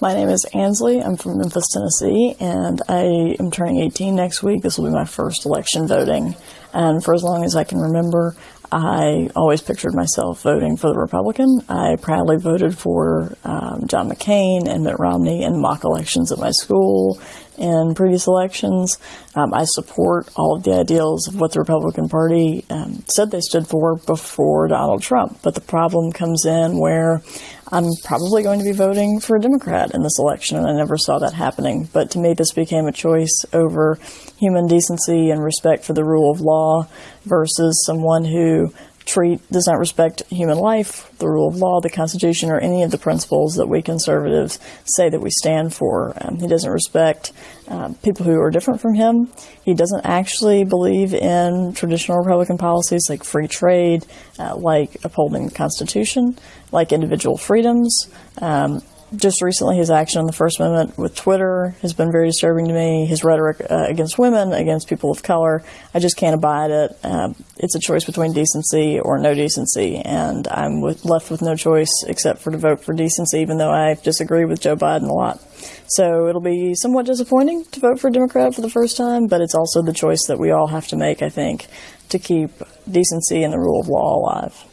My name is Ansley. I'm from Memphis, Tennessee, and I am turning 18 next week. This will be my first election voting. And for as long as I can remember, I always pictured myself voting for the Republican. I proudly voted for um, John McCain and Mitt Romney in mock elections at my school in previous elections. Um, I support all of the ideals of what the Republican Party um, said they stood for before Donald Trump. But the problem comes in where I'm probably going to be voting for a Democrat in this election, and I never saw that happening. But to me, this became a choice over human decency and respect for the rule of law versus someone who treat does not respect human life, the rule of law, the Constitution, or any of the principles that we conservatives say that we stand for. Um, he doesn't respect uh, people who are different from him. He doesn't actually believe in traditional Republican policies like free trade, uh, like upholding the Constitution, like individual freedoms. Um, just recently, his action on the First Amendment with Twitter has been very disturbing to me. His rhetoric uh, against women, against people of color, I just can't abide it. Uh, it's a choice between decency or no decency, and I'm with, left with no choice except for to vote for decency, even though I disagree with Joe Biden a lot. So it'll be somewhat disappointing to vote for a Democrat for the first time, but it's also the choice that we all have to make, I think, to keep decency and the rule of law alive.